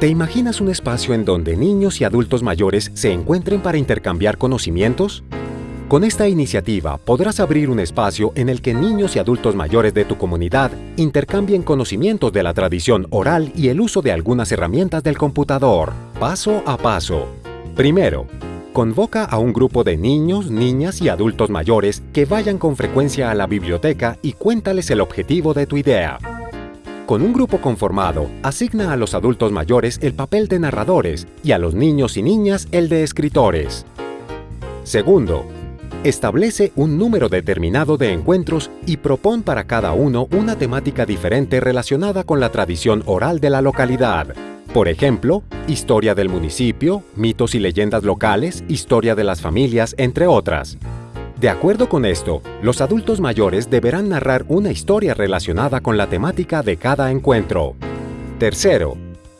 ¿Te imaginas un espacio en donde niños y adultos mayores se encuentren para intercambiar conocimientos? Con esta iniciativa podrás abrir un espacio en el que niños y adultos mayores de tu comunidad intercambien conocimientos de la tradición oral y el uso de algunas herramientas del computador, paso a paso. Primero, convoca a un grupo de niños, niñas y adultos mayores que vayan con frecuencia a la biblioteca y cuéntales el objetivo de tu idea. Con un grupo conformado, asigna a los adultos mayores el papel de narradores y a los niños y niñas el de escritores. Segundo, establece un número determinado de encuentros y propon para cada uno una temática diferente relacionada con la tradición oral de la localidad. Por ejemplo, historia del municipio, mitos y leyendas locales, historia de las familias, entre otras. De acuerdo con esto, los adultos mayores deberán narrar una historia relacionada con la temática de cada encuentro. Tercero,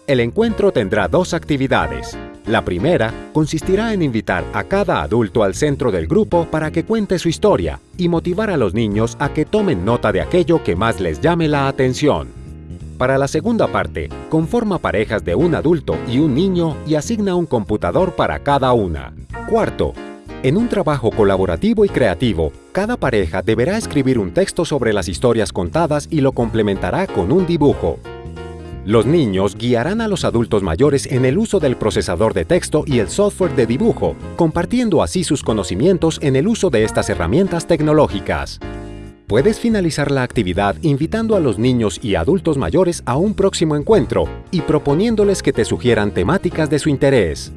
el encuentro tendrá dos actividades. La primera consistirá en invitar a cada adulto al centro del grupo para que cuente su historia y motivar a los niños a que tomen nota de aquello que más les llame la atención. Para la segunda parte, conforma parejas de un adulto y un niño y asigna un computador para cada una. Cuarto, en un trabajo colaborativo y creativo, cada pareja deberá escribir un texto sobre las historias contadas y lo complementará con un dibujo. Los niños guiarán a los adultos mayores en el uso del procesador de texto y el software de dibujo, compartiendo así sus conocimientos en el uso de estas herramientas tecnológicas. Puedes finalizar la actividad invitando a los niños y adultos mayores a un próximo encuentro y proponiéndoles que te sugieran temáticas de su interés.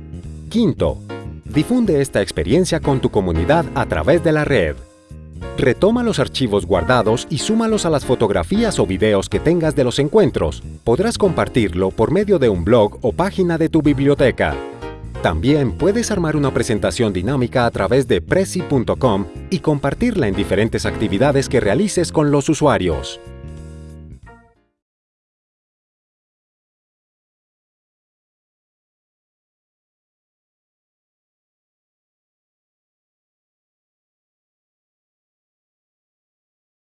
Quinto, Difunde esta experiencia con tu comunidad a través de la red. Retoma los archivos guardados y súmalos a las fotografías o videos que tengas de los encuentros. Podrás compartirlo por medio de un blog o página de tu biblioteca. También puedes armar una presentación dinámica a través de Prezi.com y compartirla en diferentes actividades que realices con los usuarios.